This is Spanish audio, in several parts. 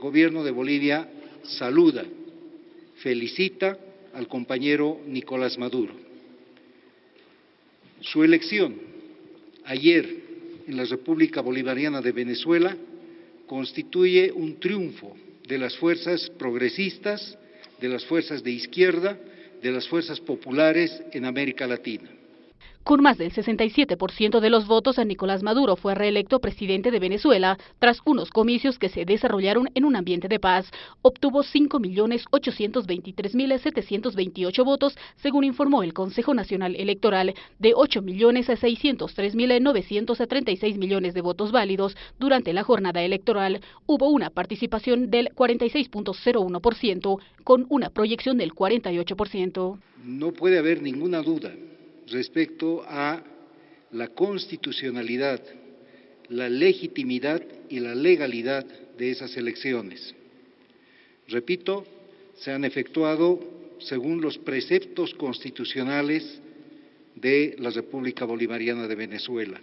El gobierno de Bolivia saluda, felicita al compañero Nicolás Maduro. Su elección ayer en la República Bolivariana de Venezuela constituye un triunfo de las fuerzas progresistas, de las fuerzas de izquierda, de las fuerzas populares en América Latina. Con más del 67% de los votos, Nicolás Maduro fue reelecto presidente de Venezuela tras unos comicios que se desarrollaron en un ambiente de paz. Obtuvo 5.823.728 votos, según informó el Consejo Nacional Electoral, de 8.603.936 millones de votos válidos durante la jornada electoral. Hubo una participación del 46.01%, con una proyección del 48%. No puede haber ninguna duda respecto a la constitucionalidad, la legitimidad y la legalidad de esas elecciones. Repito, se han efectuado según los preceptos constitucionales de la República Bolivariana de Venezuela.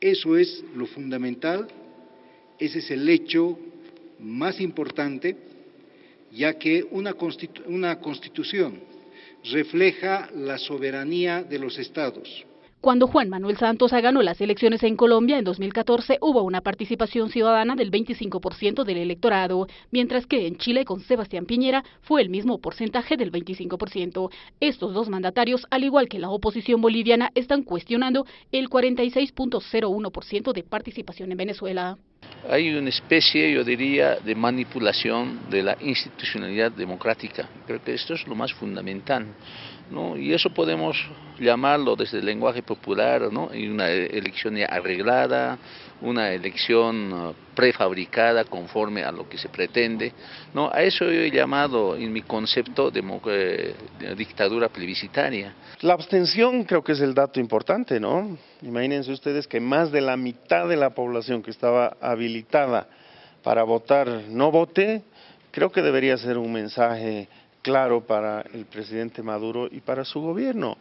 Eso es lo fundamental, ese es el hecho más importante, ya que una, constitución refleja la soberanía de los estados. Cuando Juan Manuel Santos ganó las elecciones en Colombia en 2014 hubo una participación ciudadana del 25% del electorado, mientras que en Chile con Sebastián Piñera fue el mismo porcentaje del 25%. Estos dos mandatarios, al igual que la oposición boliviana, están cuestionando el 46.01% de participación en Venezuela. Hay una especie, yo diría, de manipulación de la institucionalidad democrática. Creo que esto es lo más fundamental. ¿no? Y eso podemos llamarlo desde el lenguaje popular, ¿no? Una elección arreglada, una elección uh, prefabricada conforme a lo que se pretende. ¿no? A eso yo he llamado en mi concepto de, de dictadura plebiscitaria. La abstención creo que es el dato importante, ¿no? Imagínense ustedes que más de la mitad de la población que estaba habilitada para votar no vote, creo que debería ser un mensaje claro para el presidente Maduro y para su gobierno.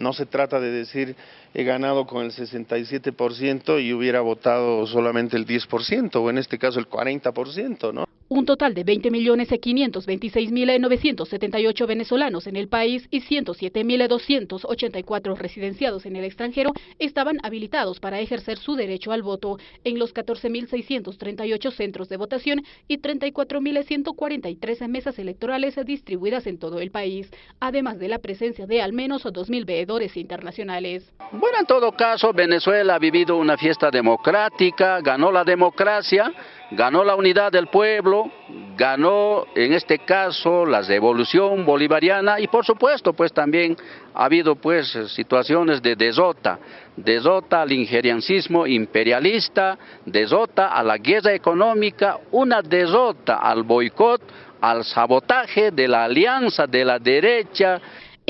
No se trata de decir he ganado con el 67% y hubiera votado solamente el 10%, o en este caso el 40%, ¿no? Un total de 20.526.978 venezolanos en el país y 107.284 residenciados en el extranjero estaban habilitados para ejercer su derecho al voto en los 14.638 centros de votación y 34.143 mesas electorales distribuidas en todo el país, además de la presencia de al menos 2.000 veedores internacionales. Bueno, en todo caso, Venezuela ha vivido una fiesta democrática, ganó la democracia, ganó la unidad del pueblo, ganó en este caso la revolución bolivariana y por supuesto pues también ha habido pues situaciones de desota, desota al ingeriancismo imperialista, desota a la guerra económica, una desota al boicot, al sabotaje de la alianza de la derecha,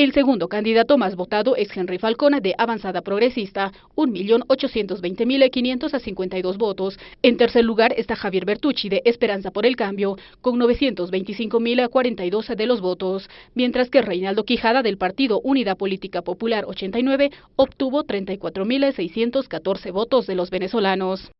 el segundo candidato más votado es Henry Falcona de Avanzada Progresista, 1.820.552 votos. En tercer lugar está Javier Bertucci de Esperanza por el Cambio, con 925.042 de los votos, mientras que Reinaldo Quijada del partido Unidad Política Popular 89 obtuvo 34.614 votos de los venezolanos.